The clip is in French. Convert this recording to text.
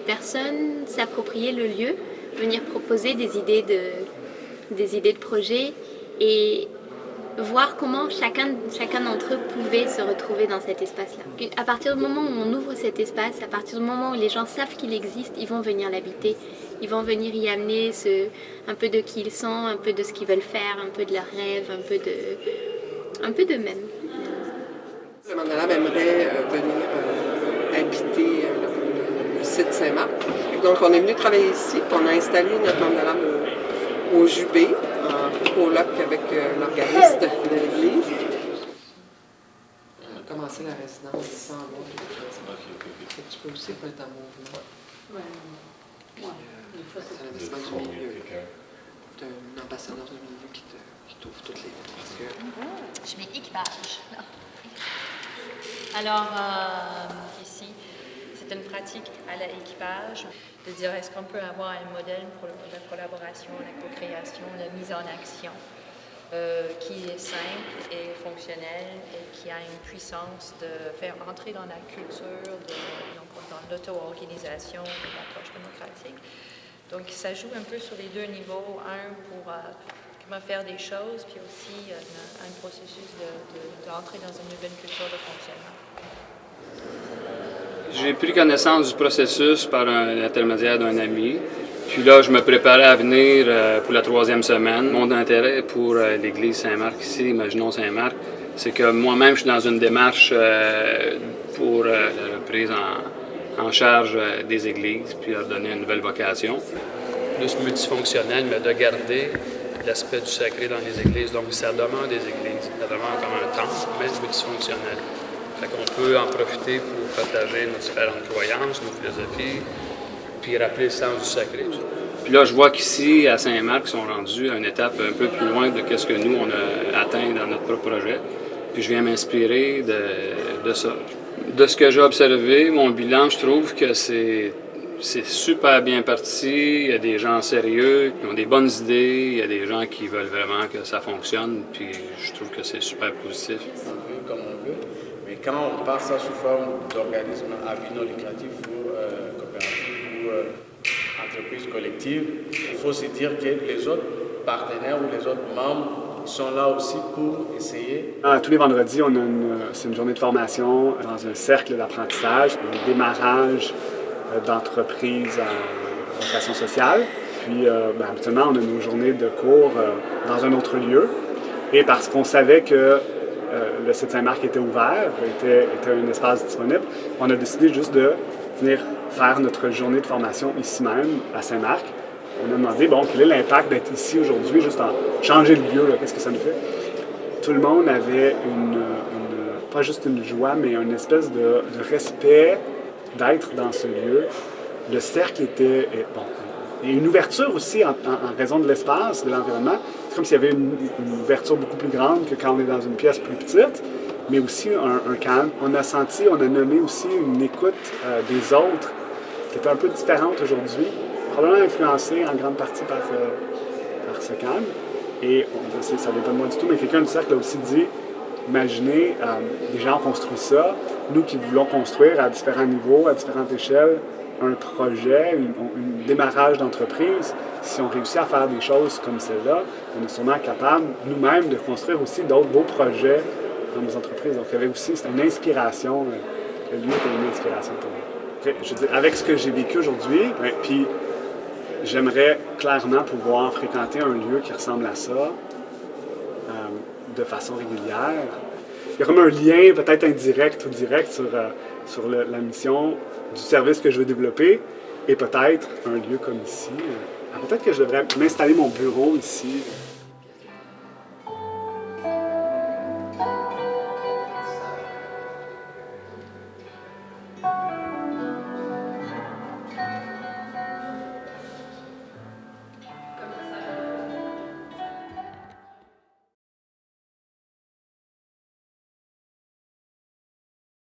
personnes s'approprier le lieu, venir proposer des idées de, des idées de projet et voir comment chacun, d'entre eux pouvait se retrouver dans cet espace-là. À partir du moment où on ouvre cet espace, à partir du moment où les gens savent qu'il existe, ils vont venir l'habiter. Ils vont venir y amener un peu de qui ils sont, un peu de ce qu'ils veulent faire, un peu de leurs rêves, un peu de, un peu d'eux-mêmes. Site Saint-Marc. Donc on est venu travailler ici, on a installé notre mandala au, au Jubé, en coloc avec l'organiste de l'église. On a commencé la résidence sans avoir Tu peux aussi être en mouvement. Ouais. Ouais. C'est l'investissement du milieu. D'un ambassadeur du milieu qui, te, t'ouvre toutes les portes. Je mets équipage. Alors, euh, à l'équipage de dire est-ce qu'on peut avoir un modèle pour la collaboration, la co-création, la mise en action euh, qui est simple et fonctionnel et qui a une puissance de faire entrer dans la culture, de, dans l'auto-organisation, de l'approche démocratique. Donc, ça joue un peu sur les deux niveaux. Un, pour euh, comment faire des choses, puis aussi euh, un, processus d'entrer de, dans une nouvelle culture de fonctionnement. J'ai pris connaissance du processus par l'intermédiaire d'un ami. Puis là, je me préparais à venir euh, pour la troisième semaine. Mon intérêt pour l'église Saint-Marc ici, imaginons Saint-Marc, c'est que moi-même, je suis dans une démarche pour la reprise en, charge euh, des églises, puis leur donner une nouvelle vocation. Plus multifonctionnel, mais de garder l'aspect du sacré dans les églises. Donc, ça demande des églises, ça demande comme un temple, mais multifonctionnel. Qu'on peut en profiter pour partager nos différentes croyances, nos philosophies, puis rappeler le sens du sacré. Puis là, je vois qu'ici, à Saint-Marc, ils sont rendus à une étape un peu plus loin de ce que nous, on a atteint dans notre propre projet. Puis je viens m'inspirer de, de ça. De ce que j'ai observé, mon bilan, je trouve que c'est super bien parti. Il y a des gens sérieux qui ont des bonnes idées. Il y a des gens qui veulent vraiment que ça fonctionne. Puis je trouve que c'est super positif. On comme on veut. Quand on part ça sous forme d'organisme à but non lucratif ou euh, coopératif ou euh, entreprise collective, il faut se dire que les autres partenaires ou les autres membres sont là aussi pour essayer. Ah, tous les vendredis, c'est une journée de formation dans un cercle d'apprentissage, un démarrage euh, d'entreprise en vocation sociale. Puis, euh, ben, habituellement, on a nos journées de cours euh, dans un autre lieu. Et parce qu'on savait que le site Saint-Marc était ouvert, était, était un espace disponible, on a décidé juste de venir faire notre journée de formation ici même, à Saint-Marc on a demandé, bon, quel est l'impact d'être ici aujourd'hui, juste en changer de lieu, qu'est-ce que ça nous fait? Tout le monde avait une, pas juste une joie, mais une espèce de, respect d'être dans ce lieu. Le cercle était, bon, et une ouverture aussi en, raison de l'espace, de l'environnement. C'est comme s'il y avait une, ouverture beaucoup plus grande que quand on est dans une pièce plus petite, mais aussi un, calme. On a senti, on a nommé aussi une écoute euh, des autres qui était un peu différente aujourd'hui probablement influencé en grande partie par, euh, par ce calme. Et on, ça ne pas de moi du tout, mais quelqu'un du cercle a aussi dit imaginez, euh, des gens ont construit ça, nous qui voulons construire à différents niveaux, à différentes échelles, un projet, un démarrage d'entreprise, si on réussit à faire des choses comme celle-là, on est sûrement capable nous-mêmes de construire aussi d'autres beaux projets dans nos entreprises. Donc il y avait aussi une inspiration, euh, le lieu était une inspiration pour moi. je veux avec ce que j'ai vécu aujourd'hui, puis J'aimerais clairement pouvoir fréquenter un lieu qui ressemble à ça euh, de façon régulière. Il y a comme un lien peut-être indirect ou direct sur, euh, sur la mission du service que je veux développer et peut-être un lieu comme ici. Euh, peut-être que je devrais m'installer mon bureau ici.